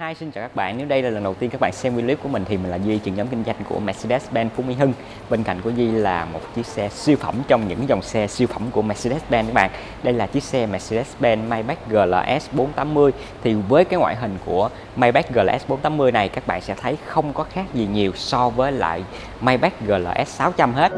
Hi, xin chào các bạn. Nếu đây là lần đầu tiên các bạn xem video clip của mình thì mình là Duy, trưởng nhóm kinh doanh của Mercedes-Benz Phú Mỹ Hưng. Bên cạnh của Duy là một chiếc xe siêu phẩm trong những dòng xe siêu phẩm của Mercedes-Benz các bạn. Đây là chiếc xe Mercedes-Benz Maybach GLS 480. Thì với cái ngoại hình của Maybach GLS 480 này các bạn sẽ thấy không có khác gì nhiều so với lại Maybach GLS 600 hết.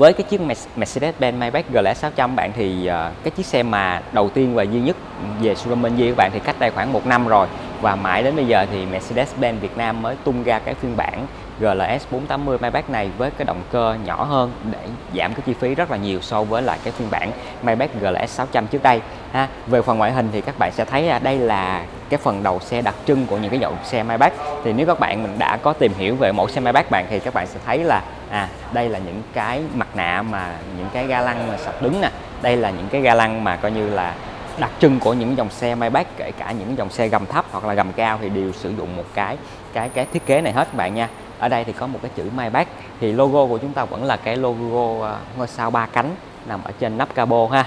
Với cái chiếc Mercedes-Benz Maybach GLS 600 bạn thì uh, cái chiếc xe mà đầu tiên và duy nhất về showroom bên Duy các bạn thì cách đây khoảng một năm rồi và mãi đến bây giờ thì Mercedes-Benz Việt Nam mới tung ra cái phiên bản GLS 480 Maybach này với cái động cơ nhỏ hơn để giảm cái chi phí rất là nhiều so với lại cái phiên bản Maybach GLS 600 trước đây ha. Về phần ngoại hình thì các bạn sẽ thấy à, đây là cái phần đầu xe đặc trưng của những cái dòng xe Maybach thì nếu các bạn mình đã có tìm hiểu về mẫu xe Maybach bạn thì các bạn sẽ thấy là à đây là những cái mặt nạ mà những cái ga lăng mà sập đứng nè. Đây là những cái ga lăng mà coi như là đặc trưng của những dòng xe Maybach kể cả những dòng xe gầm thấp hoặc là gầm cao thì đều sử dụng một cái cái cái thiết kế này hết các bạn nha. Ở đây thì có một cái chữ Maybach. Thì logo của chúng ta vẫn là cái logo ờ, ngôi sao ba cánh nằm ở trên nắp cabo ha.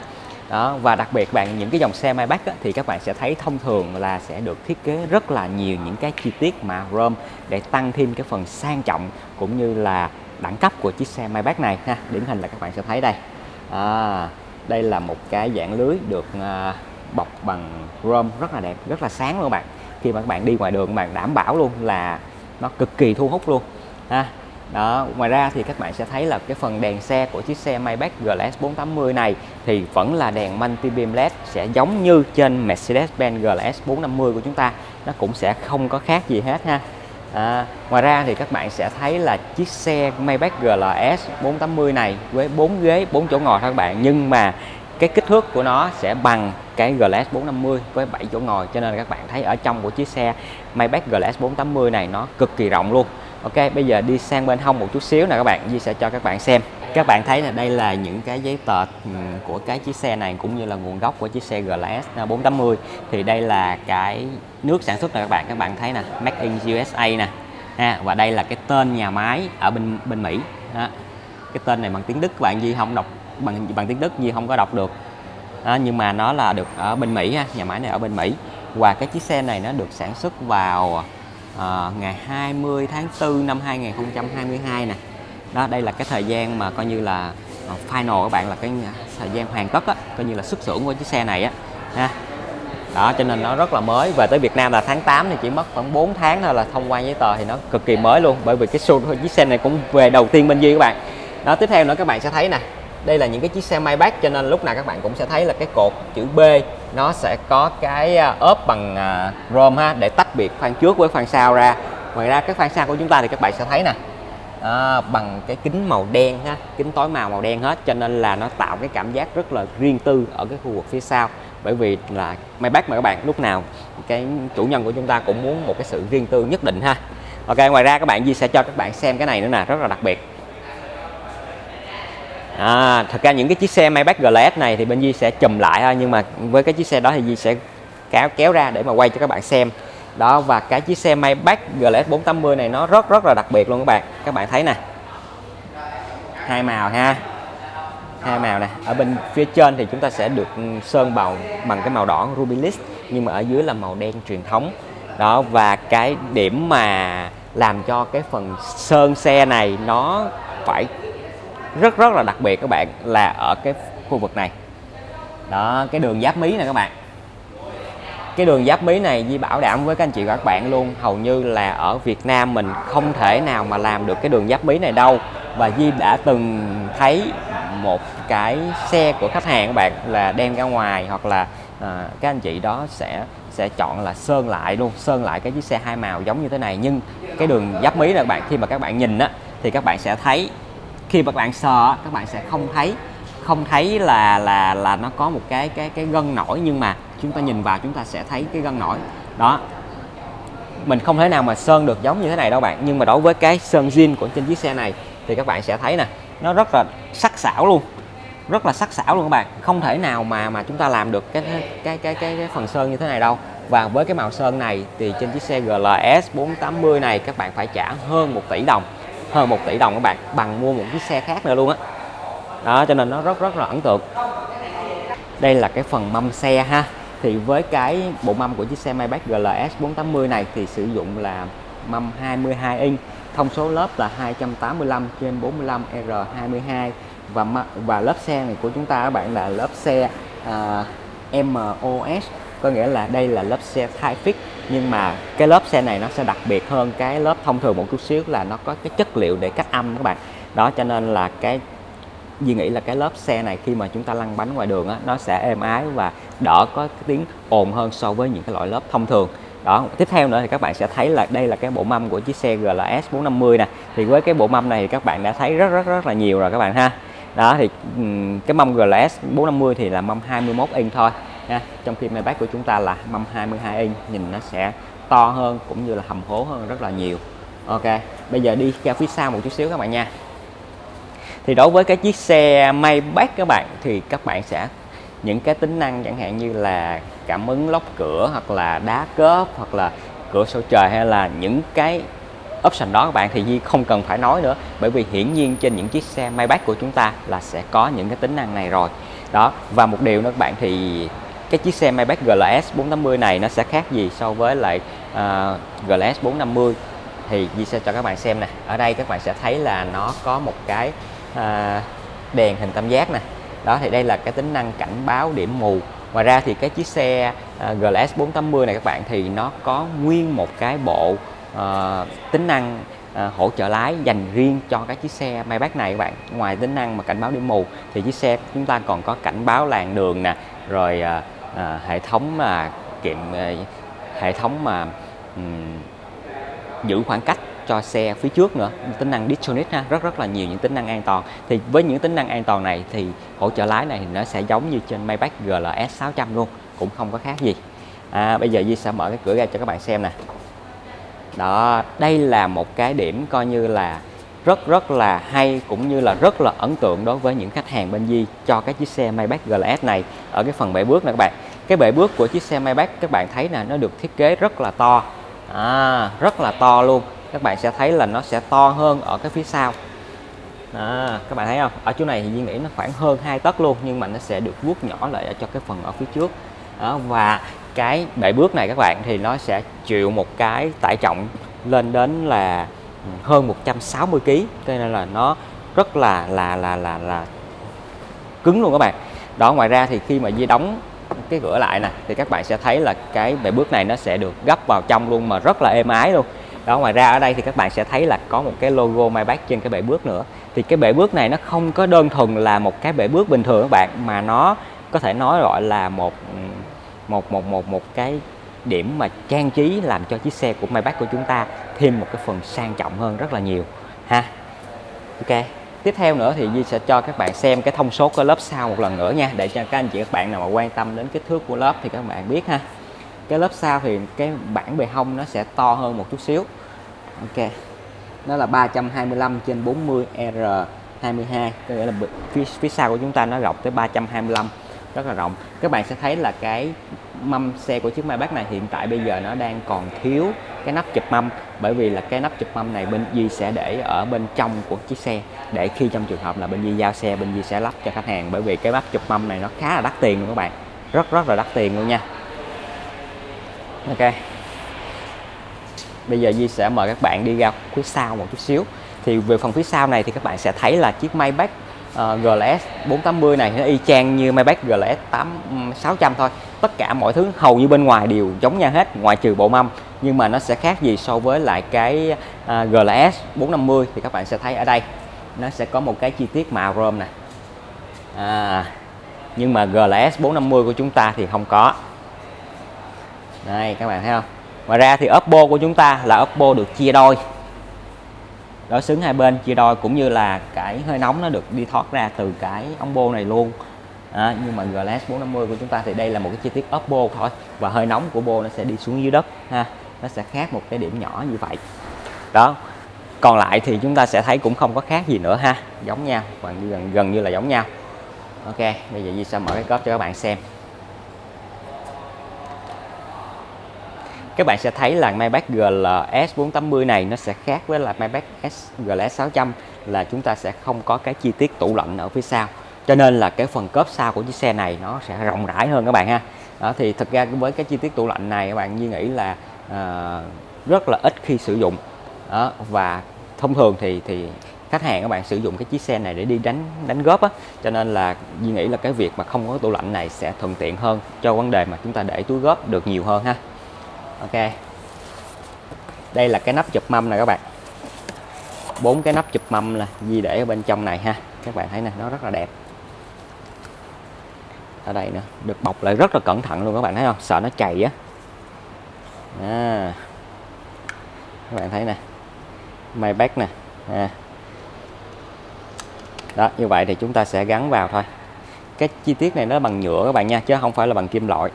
Đó và đặc biệt bạn những cái dòng xe Maybach á, thì các bạn sẽ thấy thông thường là sẽ được thiết kế rất là nhiều những cái chi tiết mà chrome để tăng thêm cái phần sang trọng cũng như là đẳng cấp của chiếc xe Maybach này ha. Điển hình là các bạn sẽ thấy đây. À, đây là một cái dạng lưới được à, bọc bằng chrome rất là đẹp rất là sáng luôn các bạn. Khi mà các bạn đi ngoài đường các bạn đảm bảo luôn là nó cực kỳ thu hút luôn ha. Đó ngoài ra thì các bạn sẽ thấy là cái phần đèn xe của chiếc xe Maybach GLS 480 này thì vẫn là đèn multi beam led sẽ giống như trên Mercedes-Benz GLS 450 của chúng ta. Nó cũng sẽ không có khác gì hết ha. À, ngoài ra thì các bạn sẽ thấy là chiếc xe Maybach GLS 480 này với 4 ghế 4 chỗ ngồi thôi các bạn. Nhưng mà cái kích thước của nó sẽ bằng cái GLS 450 với 7 chỗ ngồi. Cho nên các bạn thấy ở trong của chiếc xe Maybach GLS 480 này nó cực kỳ rộng luôn. Ok bây giờ đi sang bên hông một chút xíu nè các bạn Di sẽ cho các bạn xem các bạn thấy là đây là những cái giấy tờ ừ, của cái chiếc xe này cũng như là nguồn gốc của chiếc xe GLS 480 thì đây là cái nước sản xuất này các bạn. Các bạn thấy nè Made in USA nè. Ha và đây là cái tên nhà máy ở bên bên Mỹ. Đó. cái tên này bằng tiếng Đức các bạn Di không đọc bằng bằng tiếng Đức Di không có đọc được. Đó, nhưng mà nó là được ở bên Mỹ ha nhà máy này ở bên Mỹ. Và cái chiếc xe này nó được sản xuất vào uh, ngày 20 tháng 4 năm 2022 nè đó đây là cái thời gian mà coi như là ờ, final các bạn là cái thời gian hoàn tất á, coi như là xuất xưởng của chiếc xe này á ha. Đó cho nên nó rất là mới. Về tới Việt Nam là tháng 8 thì chỉ mất khoảng 4 tháng thôi là thông quan giấy tờ thì nó cực kỳ mới luôn bởi vì cái show chiếc xe này cũng về đầu tiên bên Duy các bạn. Đó tiếp theo nữa các bạn sẽ thấy nè đây là những cái chiếc xe Maybach cho nên lúc nào các bạn cũng sẽ thấy là cái cột chữ B nó sẽ có cái à, ốp bằng à, chrome ha để tách biệt khoang trước với khoang sau ra. Ngoài ra cái khoang sau của chúng ta thì các bạn sẽ thấy nè à, bằng cái kính màu đen ha kính tối màu màu đen hết cho nên là nó tạo cái cảm giác rất là riêng tư ở cái khu vực phía sau. Bởi vì là Maybach mà các bạn lúc nào cái chủ nhân của chúng ta cũng muốn một cái sự riêng tư nhất định ha. Ok ngoài ra các bạn Di sẽ cho các bạn xem cái này nữa nè rất là đặc biệt. À, thật ra những cái chiếc xe Maybach GLS này thì bên Di sẽ chùm lại thôi nhưng mà với cái chiếc xe đó thì Di sẽ kéo kéo ra để mà quay cho các bạn xem đó, và cái chiếc xe Maybach GLS 480 này nó rất rất là đặc biệt luôn các bạn. Các bạn thấy nè. Hai màu ha. Hai màu nè. Ở bên phía trên thì chúng ta sẽ được ừ, sơn bào bằng cái màu đỏ ruby list, nhưng mà ở dưới là màu đen truyền thống. Đó, và cái điểm mà làm cho cái phần sơn xe này nó phải rất rất là đặc biệt các bạn là ở cái khu vực này. Đó, cái đường giáp mí này các bạn cái đường giáp mí này Di bảo đảm với các anh chị và các bạn luôn hầu như là ở Việt Nam mình không thể nào mà làm được cái đường giáp mí này đâu. Và Di đã từng thấy một cái xe của khách hàng các bạn là đem ra ngoài hoặc là à, các anh chị đó sẽ sẽ chọn là sơn lại luôn sơn lại cái chiếc xe hai màu giống như thế này. Nhưng cái đường giáp mí là các bạn khi mà các bạn nhìn á thì các bạn sẽ thấy khi mà các bạn sờ các bạn sẽ không thấy không thấy là là là nó có một cái cái cái gân nổi. Nhưng mà chúng ta nhìn vào chúng ta sẽ thấy cái gân nổi. Đó. Mình không thể nào mà sơn được giống như thế này đâu bạn. Nhưng mà đối với cái sơn zin của trên chiếc xe này thì các bạn sẽ thấy nè nó rất là sắc sảo luôn. Rất là sắc sảo luôn các bạn. Không thể nào mà mà chúng ta làm được cái cái cái cái, cái phần sơn như thế này đâu. Và với cái màu sơn này thì trên chiếc xe GLS 480 này các bạn phải trả hơn 1 tỷ đồng hơn 1 tỷ đồng các bạn bằng mua một chiếc xe khác nữa luôn á. Đó. đó cho nên nó rất rất là ấn tượng. Đây là cái phần mâm xe ha thì với cái bộ mâm của chiếc xe Maybach GLS 480 này thì sử dụng là mâm 22 inch thông số lớp là 285 trên 45 R22 và và lớp xe này của chúng ta các bạn là lớp xe à, uh, MOS có nghĩa là đây là lớp xe thai fix nhưng mà cái lớp xe này nó sẽ đặc biệt hơn cái lớp thông thường một chút xíu là nó có cái chất liệu để cách âm các bạn. Đó cho nên là cái Duy nghĩ là cái lớp xe này khi mà chúng ta lăn bánh ngoài đường á, nó sẽ êm ái và đỡ có cái tiếng ồn hơn so với những cái loại lớp thông thường. Đó tiếp theo nữa thì các bạn sẽ thấy là đây là cái bộ mâm của chiếc xe GLS 450 nè. Thì với cái bộ mâm này thì các bạn đã thấy rất rất rất là nhiều rồi các bạn ha. Đó thì cái mâm GLS 450 thì là mâm 21 inch thôi ha trong khi Maybach của chúng ta là mâm 22 inch nhìn nó sẽ to hơn cũng như là hầm hố hơn rất là nhiều. Ok bây giờ đi ra phía sau một chút xíu các bạn nha thì đối với cái chiếc xe Maybach các bạn thì các bạn sẽ những cái tính năng chẳng hạn như là cảm ứng lóc cửa hoặc là đá cớp hoặc là cửa sổ trời hay là những cái option đó các bạn thì Di không cần phải nói nữa. Bởi vì hiển nhiên trên những chiếc xe Maybach của chúng ta là sẽ có những cái tính năng này rồi. Đó và một điều nữa các bạn thì cái chiếc xe Maybach GLS 480 này nó sẽ khác gì so với lại uh, GLS 450 thì Di sẽ cho các bạn xem nè. Ở đây các bạn sẽ thấy là nó có một cái à, đèn hình tam giác nè. Đó thì đây là cái tính năng cảnh báo điểm mù. Ngoài ra thì cái chiếc xe à, GLS 480 này các bạn thì nó có nguyên một cái bộ à, tính năng à, hỗ trợ lái dành riêng cho cái chiếc xe Maybach này các bạn. Ngoài tính năng mà cảnh báo điểm mù thì chiếc xe chúng ta còn có cảnh báo làn đường nè rồi à, à, hệ thống mà kiểm à, hệ thống mà um, giữ khoảng cách cho xe phía trước nữa. Tính năng Distronic ha rất rất là nhiều những tính năng an toàn. Thì với những tính năng an toàn này thì hỗ trợ lái này thì nó sẽ giống như trên Maybach GLS 600 luôn cũng không có khác gì. À, bây giờ Di sẽ mở cái cửa ra cho các bạn xem nè. Đó đây là một cái điểm coi như là rất rất là hay cũng như là rất là ấn tượng đối với những khách hàng bên Di cho cái chiếc xe Maybach GLS này. Ở cái phần bệ bước nè các bạn. Cái bệ bước của chiếc xe Maybach các bạn thấy là nó được thiết kế rất là to. À, rất là to luôn các bạn sẽ thấy là nó sẽ to hơn ở cái phía sau. À, các bạn thấy không? Ở chỗ này thì Di nghĩ nó khoảng hơn hai tấc luôn nhưng mà nó sẽ được vuốt nhỏ lại cho cái phần ở phía trước. Đó, và cái bệ bước này các bạn thì nó sẽ chịu một cái tải trọng lên đến là hơn 160 kg cho nên là nó rất là là là là là cứng luôn các bạn. Đó ngoài ra thì khi mà Di đóng cái cửa lại nè thì các bạn sẽ thấy là cái bệ bước này nó sẽ được gấp vào trong luôn mà rất là êm ái luôn đó, ngoài ra ở đây thì các bạn sẽ thấy là có một cái logo Maybach trên cái bệ bước nữa. Thì cái bệ bước này nó không có đơn thuần là một cái bệ bước bình thường các bạn, mà nó có thể nói gọi là một một một một một cái điểm mà trang trí làm cho chiếc xe của Maybach của chúng ta thêm một cái phần sang trọng hơn rất là nhiều, ha. Ok, tiếp theo nữa thì Di sẽ cho các bạn xem cái thông số của lớp sau một lần nữa nha, để cho các anh chị các bạn nào mà quan tâm đến kích thước của lớp thì các bạn biết ha cái lớp sau thì cái bản bề hông nó sẽ to hơn một chút xíu. Ok. Nó là 325 trên 40 R22 có nghĩa là phía, phía sau của chúng ta nó rộng tới 325 rất là rộng. Các bạn sẽ thấy là cái mâm xe của chiếc Maybach này hiện tại bây giờ nó đang còn thiếu cái nắp chụp mâm. Bởi vì là cái nắp chụp mâm này bên Di sẽ để ở bên trong của chiếc xe. Để khi trong trường hợp là bên Di giao xe bên Di sẽ lắp cho khách hàng. Bởi vì cái nắp chụp mâm này nó khá là đắt tiền luôn các bạn. Rất rất là đắt tiền luôn nha ok. Bây giờ Di sẽ mời các bạn đi ra phía sau một chút xíu. Thì về phần phía sau này thì các bạn sẽ thấy là chiếc Maybach uh, GLS 480 này nó y chang như Maybach GLS 8 600 thôi. Tất cả mọi thứ hầu như bên ngoài đều giống nhau hết ngoại trừ bộ mâm. Nhưng mà nó sẽ khác gì so với lại cái uh, GLS 450 thì các bạn sẽ thấy ở đây. Nó sẽ có một cái chi tiết màu chrome nè. À, nhưng mà GLS 450 của chúng ta thì không có đây các bạn thấy không? Ngoài ra thì Oppo của chúng ta là Oppo được chia đôi. Đối xứng hai bên chia đôi cũng như là cái hơi nóng nó được đi thoát ra từ cái ống bô này luôn. À, nhưng mà GLS 450 của chúng ta thì đây là một cái chi tiết ốp bô thôi. Và hơi nóng của bô nó sẽ đi xuống dưới đất ha. Nó sẽ khác một cái điểm nhỏ như vậy. Đó còn lại thì chúng ta sẽ thấy cũng không có khác gì nữa ha. Giống nhau và gần gần như là giống nhau. Ok bây giờ Di sẽ mở cái cốp cho các bạn xem. Các bạn sẽ thấy là Maybach GLS 480 này nó sẽ khác với là Maybach S GLS 600 là chúng ta sẽ không có cái chi tiết tủ lạnh ở phía sau. Cho nên là cái phần cốp sau của chiếc xe này nó sẽ rộng rãi hơn các bạn ha. Đó thì thật ra với cái chi tiết tủ lạnh này các bạn như nghĩ là à, rất là ít khi sử dụng. Đó, và thông thường thì thì khách hàng các bạn sử dụng cái chiếc xe này để đi đánh đánh góp á. Cho nên là Duy nghĩ là cái việc mà không có tủ lạnh này sẽ thuận tiện hơn cho vấn đề mà chúng ta để túi góp được nhiều hơn ha ok. Đây là cái nắp chụp mâm này các bạn. Bốn cái nắp chụp mâm là Di để ở bên trong này ha. Các bạn thấy nè, nó rất là đẹp. Ở đây nữa, được bọc lại rất là cẩn thận luôn các bạn thấy không? Sợ nó chày á. À. các bạn thấy nè. May bác nè. À. đó, như vậy thì chúng ta sẽ gắn vào thôi. Cái chi tiết này nó bằng nhựa các bạn nha, chứ không phải là bằng kim loại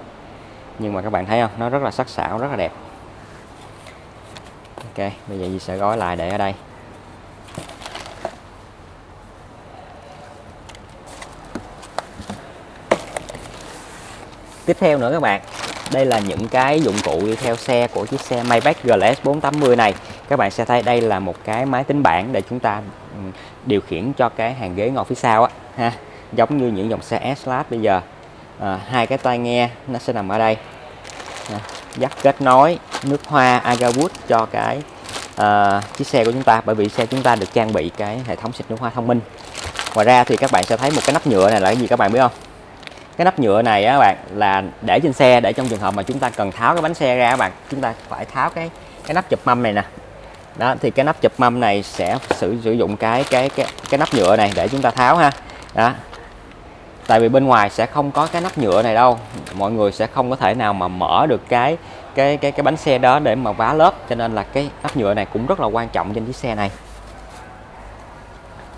nhưng mà các bạn thấy không? Nó rất là sắc sảo, rất là đẹp. Ok, bây giờ Di sẽ gói lại để ở đây. Tiếp theo nữa các bạn, đây là những cái dụng cụ đi theo xe của chiếc xe Maybach GLS 480 này. Các bạn sẽ thấy đây là một cái máy tính bảng để chúng ta ừ, điều khiển cho cái hàng ghế ngồi phía sau á, ha. Giống như những dòng xe S-Class bây giờ à, hai cái tai nghe nó sẽ nằm ở đây. À, dắt kết nối nước hoa Agawood cho cái à, chiếc xe của chúng ta bởi vì xe chúng ta được trang bị cái hệ thống xịt nước hoa thông minh. Ngoài ra thì các bạn sẽ thấy một cái nắp nhựa này là cái gì các bạn biết không? Cái nắp nhựa này á bạn là để trên xe để trong trường hợp mà chúng ta cần tháo cái bánh xe ra các bạn chúng ta phải tháo cái cái nắp chụp mâm này nè. Đó thì cái nắp chụp mâm này sẽ sử sử dụng cái cái cái cái nắp nhựa này để chúng ta tháo ha. Đó tại vì bên ngoài sẽ không có cái nắp nhựa này đâu. Mọi người sẽ không có thể nào mà mở được cái cái cái cái bánh xe đó để mà vá lớp. Cho nên là cái nắp nhựa này cũng rất là quan trọng trên chiếc xe này.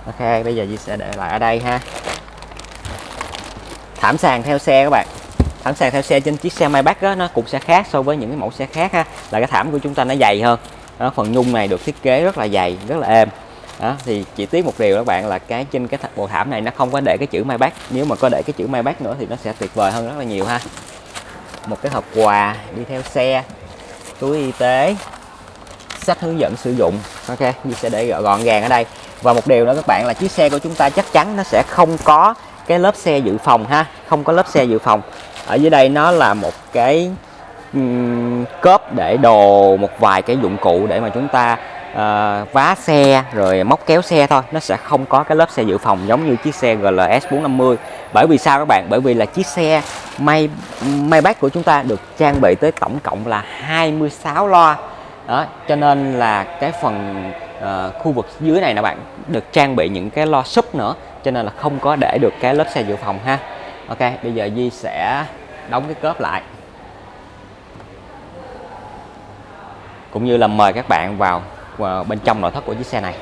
Ok bây giờ Di sẽ để lại ở đây ha. Thảm sàn theo xe các bạn. Thảm sàn theo xe trên chiếc xe Maybach đó, nó cũng sẽ khác so với những cái mẫu xe khác ha. Là cái thảm của chúng ta nó dày hơn. Đó, phần nhung này được thiết kế rất là dày rất là êm đó, thì chỉ tiếc một điều các bạn là cái trên cái bộ thảm này nó không có để cái chữ Maybach nếu mà có để cái chữ Maybach nữa thì nó sẽ tuyệt vời hơn rất là nhiều ha. Một cái hộp quà đi theo xe túi y tế sách hướng dẫn sử dụng. Ok mình sẽ để gọn gàng ở đây. Và một điều nữa các bạn là chiếc xe của chúng ta chắc chắn nó sẽ không có cái lớp xe dự phòng ha không có lớp xe dự phòng. Ở dưới đây nó là một cái um, cốp để đồ một vài cái dụng cụ để mà chúng ta uh, vá xe rồi móc kéo xe thôi. Nó sẽ không có cái lớp xe dự phòng giống như chiếc xe GLS 450 bởi vì sao các bạn? Bởi vì là chiếc xe may Maybach của chúng ta được trang bị tới tổng cộng là 26 loa. Đó cho nên là cái phần uh, khu vực dưới này nè bạn được trang bị những cái loa súp nữa. Cho nên là không có để được cái lớp xe dự phòng ha. Ok bây giờ Di sẽ đóng cái cớp lại. Cũng như là mời các bạn vào, và bên trong nội thất của chiếc xe này.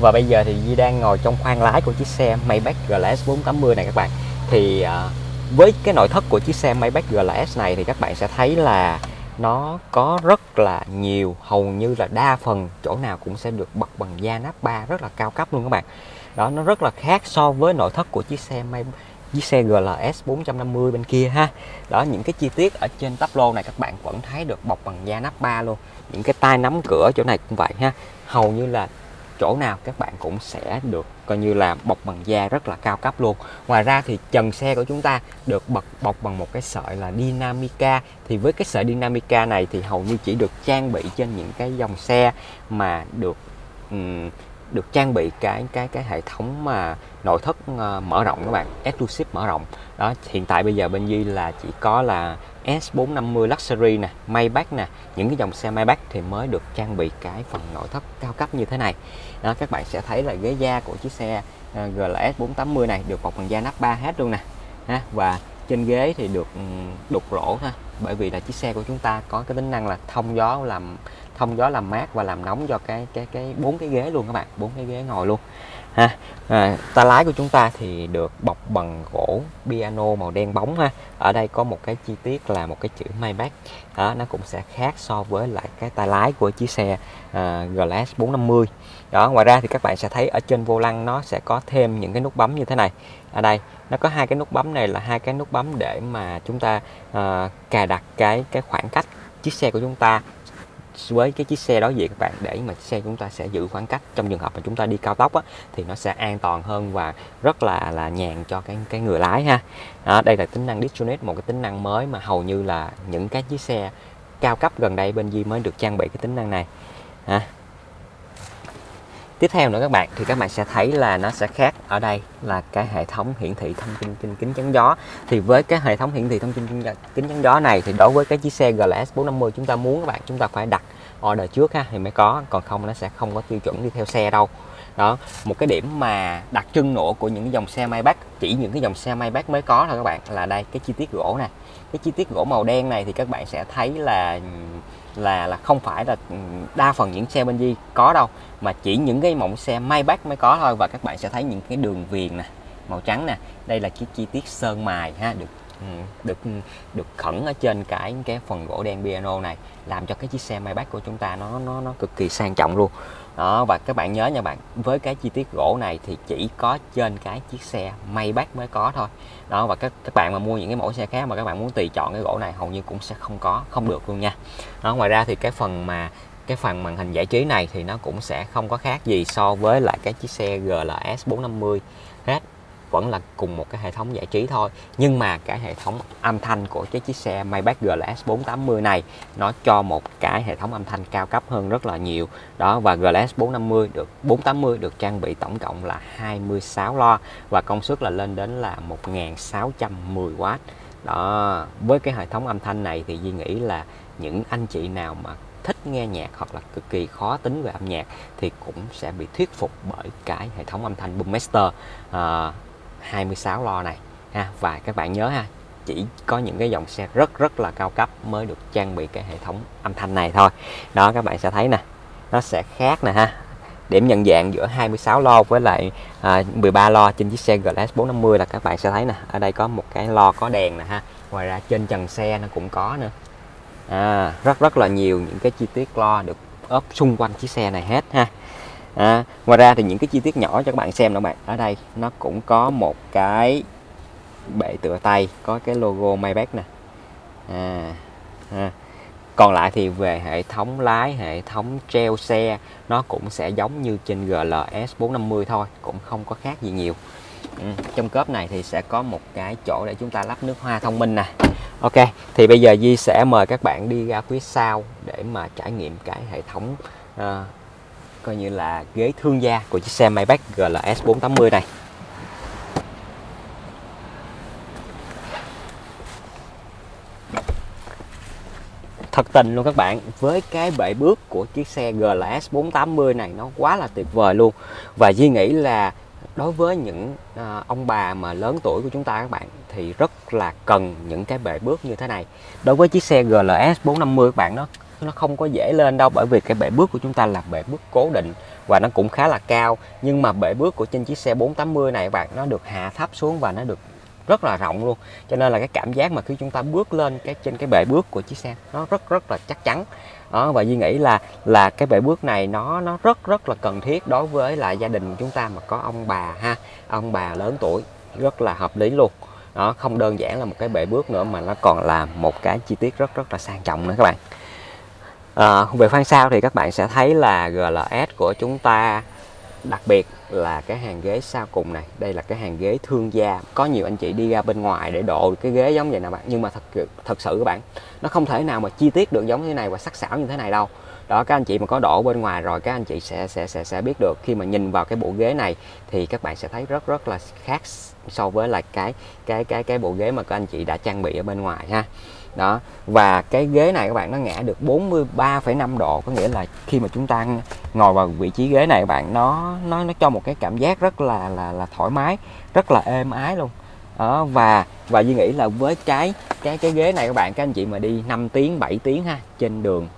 Và bây giờ thì Di đang ngồi trong khoang lái của chiếc xe Maybach GLS 480 này các bạn. Thì à, với cái nội thất của chiếc xe Maybach GLS này thì các bạn sẽ thấy là nó có rất là nhiều, hầu như là đa phần chỗ nào cũng sẽ được bật bằng da nắp ba rất là cao cấp luôn các bạn đó nó rất là khác so với nội thất của chiếc xe May chiếc xe GLS 450 bên kia ha. Đó những cái chi tiết ở trên tắp lô này các bạn vẫn thấy được bọc bằng da nắp ba luôn. Những cái tay nắm cửa chỗ này cũng vậy ha. Hầu như là chỗ nào các bạn cũng sẽ được coi như là bọc bằng da rất là cao cấp luôn. Ngoài ra thì trần xe của chúng ta được bọc bọc bằng một cái sợi là Dynamica. Thì với cái sợi Dynamica này thì hầu như chỉ được trang bị trên những cái dòng xe mà được um, được trang bị cái cái cái hệ thống mà nội thất ờ, mở rộng các bạn, exclusive mở rộng. Đó, hiện tại bây giờ bên Duy là chỉ có là S450 Luxury nè, Maybach nè. Những cái dòng xe Maybach thì mới được trang bị cái phần nội thất cao cấp như thế này. Đó, các bạn sẽ thấy là ghế da của chiếc xe ờ, GLS 480 này được bọc bằng da nắp 3 hết luôn nè. Ha, và trên ghế thì được ừ, đục lỗ ha bởi vì là chiếc xe của chúng ta có cái tính năng là thông gió làm thông gió làm mát và làm nóng cho cái cái cái bốn cái ghế luôn các bạn bốn cái ghế ngồi luôn. Ha à, ta lái của chúng ta thì được bọc bằng gỗ piano màu đen bóng ha. Ở đây có một cái chi tiết là một cái chữ Maybach. Đó nó cũng sẽ khác so với lại cái tay lái của chiếc xe à, GLS 450 đó ngoài ra thì các bạn sẽ thấy ở trên vô lăng nó sẽ có thêm những cái nút bấm như thế này. Ở đây nó có hai cái nút bấm này là hai cái nút bấm để mà chúng ta à, cài đặt cái cái khoảng cách chiếc xe của chúng ta với cái chiếc xe đối diện các bạn để mà xe chúng ta sẽ giữ khoảng cách. Trong trường hợp mà chúng ta đi cao tốc á, thì nó sẽ an toàn hơn và rất là là nhàn cho cái cái người lái ha. Đó, đây là tính năng Disconnect một cái tính năng mới mà hầu như là những cái chiếc xe cao cấp gần đây bên Di mới được trang bị cái tính năng này. Ha tiếp theo nữa các bạn, thì các bạn sẽ thấy là nó sẽ khác. Ở đây là cái hệ thống hiển thị thông tin trên kính chắn gió. Thì với cái hệ thống hiển thị thông tin trên kính chắn gió này, thì đối với cái chiếc xe GLS 450 chúng ta muốn các bạn, chúng ta phải đặt order trước ha, thì mới có. Còn không nó sẽ không có tiêu chuẩn đi theo xe đâu đó, một cái điểm mà đặc trưng nổi của những cái dòng xe Maybach, chỉ những cái dòng xe Maybach mới có thôi các bạn, là đây, cái chi tiết gỗ này. Cái chi tiết gỗ màu đen này thì các bạn sẽ thấy là là là không phải là đa phần những xe bên Di có đâu, mà chỉ những cái mẫu xe Maybach mới có thôi. Và các bạn sẽ thấy những cái đường viền nè, màu trắng nè. Đây là cái chi tiết sơn mài ha, được ừ, được được khẩn ở trên cái cái phần gỗ đen piano này, làm cho cái chiếc xe Maybach của chúng ta nó nó nó cực kỳ sang trọng luôn đó, và các bạn nhớ nha bạn, với cái chi tiết gỗ này thì chỉ có trên cái chiếc xe Maybach mới có thôi. Đó, và các các bạn mà mua những cái mẫu xe khác mà các bạn muốn tùy chọn cái gỗ này hầu như cũng sẽ không có, không được luôn nha. Đó, ngoài ra thì cái phần mà, cái phần màn hình giải trí này thì nó cũng sẽ không có khác gì so với lại cái chiếc xe GLS 450 hết vẫn là cùng một cái hệ thống giải trí thôi. Nhưng mà cái hệ thống âm thanh của cái chiếc xe Maybach GLS 480 này nó cho một cái hệ thống âm thanh cao cấp hơn rất là nhiều. Đó và GLS 450 được 480 được trang bị tổng cộng là 26 loa và công suất là lên đến là 1610W đó với cái hệ thống âm thanh này thì Duy nghĩ là những anh chị nào mà thích nghe nhạc hoặc là cực kỳ khó tính về âm nhạc thì cũng sẽ bị thuyết phục bởi cái hệ thống âm thanh Boommaster. À, 26 lo này ha. Và các bạn nhớ ha chỉ có những cái dòng xe rất rất là cao cấp mới được trang bị cái hệ thống âm thanh này thôi. Đó các bạn sẽ thấy nè nó sẽ khác nè ha. Điểm nhận dạng giữa 26 lo với lại à, 13 lo trên chiếc xe GLS 450 là các bạn sẽ thấy nè ở đây có một cái lo có đèn nè ha. Ngoài ra trên trần xe nó cũng có nữa. À, rất rất là nhiều những cái chi tiết lo được ốp xung quanh chiếc xe này hết ha à, ngoài ra thì những cái chi tiết nhỏ cho các bạn xem nữa bạn ở đây nó cũng có một cái bệ tựa tay có cái logo Maybach nè à, à. còn lại thì về hệ thống lái hệ thống treo xe nó cũng sẽ giống như trên GLS 450 thôi cũng không có khác gì nhiều ừ. trong cốp này thì sẽ có một cái chỗ để chúng ta lắp nước hoa thông minh nè Ok thì bây giờ Di sẽ mời các bạn đi ra phía sau để mà trải nghiệm cái hệ thống uh, coi như là ghế thương gia của chiếc xe Maybach GLS 480 này. Thật tình luôn các bạn với cái bệ bước của chiếc xe GLS 480 này nó quá là tuyệt vời luôn. Và Duy nghĩ là đối với những à, ông bà mà lớn tuổi của chúng ta các bạn thì rất là cần những cái bệ bước như thế này. Đối với chiếc xe GLS 450 các bạn nó nó không có dễ lên đâu, bởi vì cái bệ bước của chúng ta là bệ bước cố định và nó cũng khá là cao. Nhưng mà bệ bước của trên chiếc xe 480 này các bạn, nó được hạ thấp xuống và nó được rất là rộng luôn. Cho nên là cái cảm giác mà khi chúng ta bước lên cái, trên cái bệ bước của chiếc xe, nó rất rất là chắc chắn. Đó, và Duy nghĩ là là cái bệ bước này nó nó rất rất là cần thiết đối với là gia đình chúng ta mà có ông bà ha, ông bà lớn tuổi, rất là hợp lý luôn. Đó, không đơn giản là một cái bệ bước nữa mà nó còn là một cái chi tiết rất rất là sang trọng nữa các bạn à, về khoang sau thì các bạn sẽ thấy là GLS của chúng ta đặc biệt là cái hàng ghế sau cùng này. Đây là cái hàng ghế thương gia. Có nhiều anh chị đi ra bên ngoài để độ cái ghế giống vậy nè bạn. Nhưng mà thật thật sự các bạn nó không thể nào mà chi tiết được giống thế này và sắc sảo như thế này đâu. Đó các anh chị mà có độ bên ngoài rồi các anh chị sẽ sẽ sẽ sẽ biết được. Khi mà nhìn vào cái bộ ghế này thì các bạn sẽ thấy rất rất là khác so với là cái cái cái cái bộ ghế mà các anh chị đã trang bị ở bên ngoài ha đó. Và cái ghế này các bạn nó ngã được 43,5 độ. Có nghĩa là khi mà chúng ta ngồi vào vị trí ghế này các bạn nó nó nó cho một cái cảm giác rất là là là thoải mái rất là êm ái luôn. Đó và và Duy nghĩ là với cái cái cái ghế này các bạn các anh chị mà đi 5 tiếng 7 tiếng ha trên đường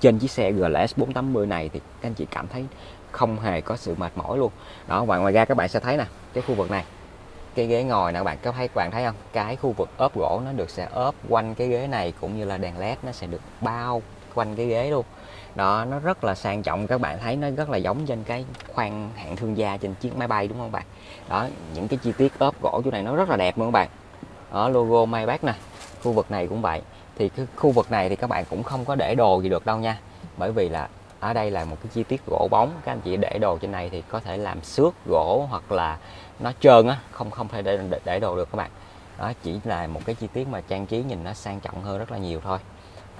trên chiếc xe GLS 480 này thì các anh chị cảm thấy không hề có sự mệt mỏi luôn. Đó và ngoài ra các bạn sẽ thấy nè cái khu vực này cái ghế ngồi nè các bạn có thấy các bạn thấy không? Cái khu vực ốp gỗ nó được sẽ ốp quanh cái ghế này cũng như là đèn led nó sẽ được bao quanh cái ghế luôn. Đó, nó rất là sang trọng, các bạn thấy nó rất là giống trên cái khoang hạng thương gia trên chiếc máy bay, đúng không bạn? Đó, những cái chi tiết ốp gỗ chỗ này nó rất là đẹp luôn các bạn. Ở logo Maybach nè, khu vực này cũng vậy. Thì cái khu vực này thì các bạn cũng không có để đồ gì được đâu nha, bởi vì là ở đây là một cái chi tiết gỗ bóng. Các anh chị để đồ trên này thì có thể làm xước gỗ hoặc là nó trơn á không không thể để, để đồ được các bạn. Đó chỉ là một cái chi tiết mà trang trí nhìn nó sang trọng hơn rất là nhiều thôi.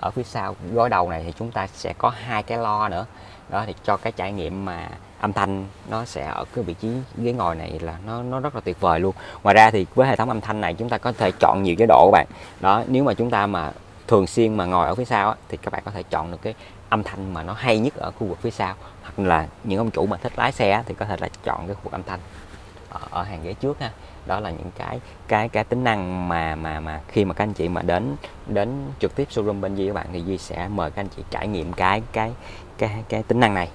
Ở phía sau gối đầu này thì chúng ta sẽ có hai cái lo nữa. Đó thì cho cái trải nghiệm mà âm thanh nó sẽ ở cái vị trí ghế ngồi này là nó nó rất là tuyệt vời luôn. Ngoài ra thì với hệ thống âm thanh này chúng ta có thể chọn nhiều cái độ các bạn. Đó nếu mà chúng ta mà thường xuyên mà ngồi ở phía sau á, thì các bạn có thể chọn được cái âm thanh mà nó hay nhất ở khu vực phía sau. Hoặc là những ông chủ mà thích lái xe á, thì có thể là chọn cái khu vực âm thanh ở, ở hàng ghế trước ha. Đó là những cái cái cái tính năng mà mà mà khi mà các anh chị mà đến đến trực tiếp showroom bên Di các bạn thì Di sẽ mời các anh chị trải nghiệm cái cái cái cái tính năng này.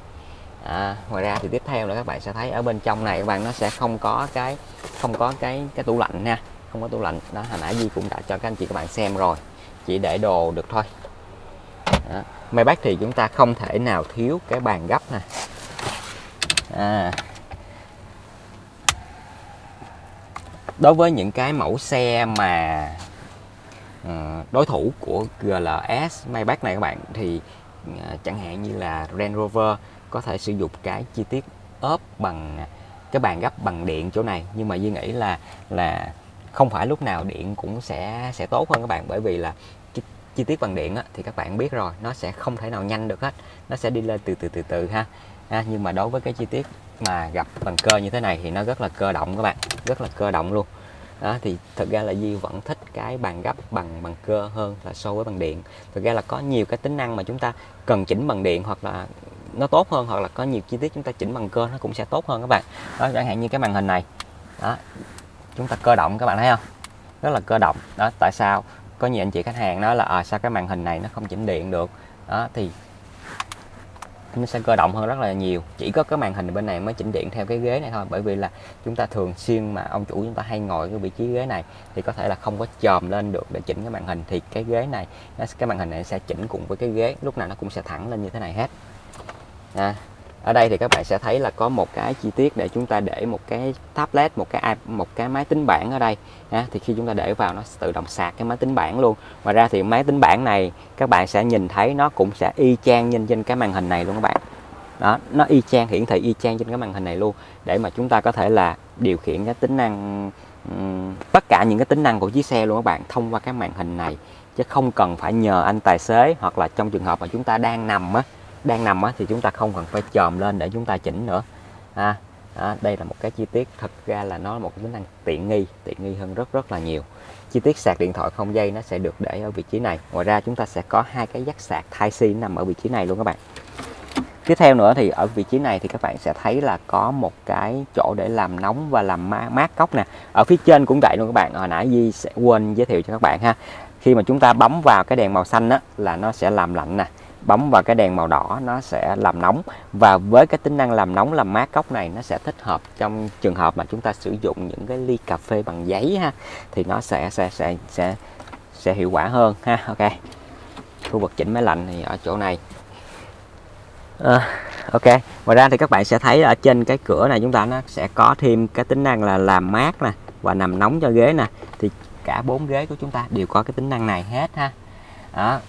À, ngoài ra thì tiếp theo là các bạn sẽ thấy ở bên trong này các bạn nó sẽ không có cái không có cái cái tủ lạnh nha. Không có tủ lạnh. Đó hồi nãy Di cũng đã cho các anh chị các bạn xem rồi. Chỉ để đồ được thôi. Đó. Maybach thì chúng ta không thể nào thiếu cái bàn gấp nè. À. đối với những cái mẫu xe mà ờ, đối thủ của GLS Maybach này các bạn thì ờ, chẳng hạn như là Range Rover có thể sử dụng cái chi tiết ốp bằng cái bàn gấp bằng điện chỗ này. Nhưng mà Duy nghĩ là là không phải lúc nào điện cũng sẽ sẽ tốt hơn các bạn. Bởi vì là chi, chi tiết bằng điện á, thì các bạn biết rồi nó sẽ không thể nào nhanh được hết. Nó sẽ đi lên từ từ từ từ ha. À, nhưng mà đối với cái chi tiết mà gặp bằng cơ như thế này thì nó rất là cơ động các bạn rất là cơ động luôn. Đó thì thực ra là Di vẫn thích cái bàn gấp bằng bằng cơ hơn là so với bằng điện. Thực ra là có nhiều cái tính năng mà chúng ta cần chỉnh bằng điện hoặc là nó tốt hơn hoặc là có nhiều chi tiết chúng ta chỉnh bằng cơ nó cũng sẽ tốt hơn các bạn. Đó chẳng hạn như cái màn hình này. Đó chúng ta cơ động các bạn thấy không? Rất là cơ động. Đó tại sao? Có nhiều anh chị khách hàng nói là à, sao cái màn hình này nó không chỉnh điện được? Đó thì nó sẽ cơ động hơn rất là nhiều. Chỉ có cái màn hình bên này mới chỉnh điện theo cái ghế này thôi bởi vì là chúng ta thường xuyên mà ông chủ chúng ta hay ngồi cái vị trí ghế này thì có thể là không có chòm lên được để chỉnh cái màn hình. Thì cái ghế này nó cái màn hình này sẽ chỉnh cùng với cái ghế lúc nào nó cũng sẽ thẳng lên như thế này hết. À, ở đây thì các bạn sẽ thấy là có một cái chi tiết để chúng ta để một cái tablet một cái một cái máy tính bảng ở đây. Ha, thì khi chúng ta để vào nó tự động sạc cái máy tính bảng luôn. Ngoài ra thì máy tính bảng này các bạn sẽ nhìn thấy nó cũng sẽ y chang như trên cái màn hình này luôn các bạn. Đó nó y chang hiển thị y chang trên cái màn hình này luôn. Để mà chúng ta có thể là điều khiển cái tính năng tất cả những cái tính năng của chiếc xe luôn các bạn thông qua cái màn hình này. Chứ không cần phải nhờ anh tài xế hoặc là trong trường hợp mà chúng ta đang nằm á đang nằm á, thì chúng ta không cần phải chồm lên để chúng ta chỉnh nữa. À, à, đây là một cái chi tiết. Thật ra là nó là một cái tính năng tiện nghi tiện nghi hơn rất rất là nhiều. Chi tiết sạc điện thoại không dây nó sẽ được để ở vị trí này. Ngoài ra chúng ta sẽ có hai cái dắt sạc Type C nằm ở vị trí này luôn các bạn. Tiếp theo nữa thì ở vị trí này thì các bạn sẽ thấy là có một cái chỗ để làm nóng và làm mát cốc nè. Ở phía trên cũng vậy luôn các bạn. Hồi nãy Di sẽ quên giới thiệu cho các bạn ha. Khi mà chúng ta bấm vào cái đèn màu xanh á, là nó sẽ làm lạnh nè bấm vào cái đèn màu đỏ nó sẽ làm nóng. Và với cái tính năng làm nóng làm mát cốc này nó sẽ thích hợp trong trường hợp mà chúng ta sử dụng những cái ly cà phê bằng giấy ha thì nó sẽ sẽ sẽ sẽ sẽ hiệu quả hơn ha. Ok. Khu vực chỉnh máy lạnh thì ở chỗ này. À, ok. Ngoài ra thì các bạn sẽ thấy ở trên cái cửa này chúng ta nó sẽ có thêm cái tính năng là làm mát nè và nằm nóng cho ghế nè. Thì cả bốn ghế của chúng ta đều có cái tính năng này hết ha. Đó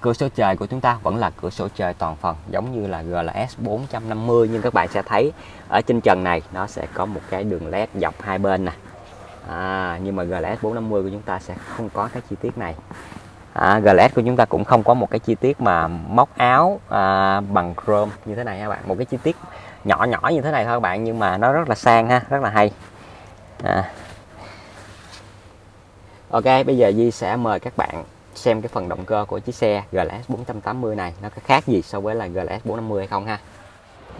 cửa sổ trời của chúng ta vẫn là cửa sổ trời toàn phần giống như là GLS 450 nhưng các bạn sẽ thấy ở trên trần này nó sẽ có một cái đường led dọc hai bên nè. À, nhưng mà GLS 450 của chúng ta sẽ không có cái chi tiết này. À, GLS của chúng ta cũng không có một cái chi tiết mà móc áo à, bằng chrome như thế này các bạn. Một cái chi tiết nhỏ nhỏ như thế này thôi các bạn nhưng mà nó rất là sang ha rất là hay. À. Ok bây giờ Di sẽ mời các bạn xem cái phần động cơ của chiếc xe GLS 480 này nó có khác gì so với là GLS 450 hay không ha.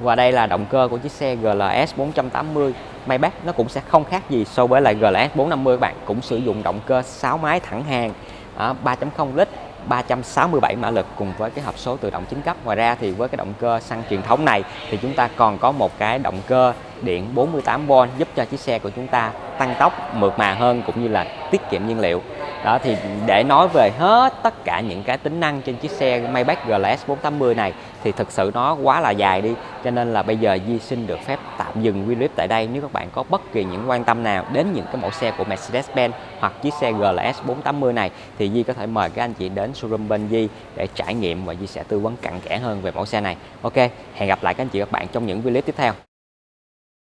Và đây là động cơ của chiếc xe GLS 480 Maybach nó cũng sẽ không khác gì so với lại GLS 450 các bạn cũng sử dụng động cơ 6 máy thẳng hàng à, 3.0 lít 367 mã lực cùng với cái hộp số tự động chính cấp. Ngoài ra thì với cái động cơ xăng truyền thống này thì chúng ta còn có một cái động cơ điện 48V giúp cho chiếc xe của chúng ta tăng tốc, mượt mà hơn cũng như là tiết kiệm nhiên liệu đó, thì để nói về hết tất cả những cái tính năng trên chiếc xe Maybach GLS 480 này, thì thực sự nó quá là dài đi. Cho nên là bây giờ Di xin được phép tạm dừng video clip tại đây nếu các bạn có bất kỳ những quan tâm nào đến những cái mẫu xe của Mercedes-Benz hoặc chiếc xe GLS 480 này, thì Di có thể mời các anh chị đến showroom bên Di để trải nghiệm và Di sẽ tư vấn cặn kẽ hơn về mẫu xe này. Ok, hẹn gặp lại các anh chị các bạn trong những video clip tiếp theo.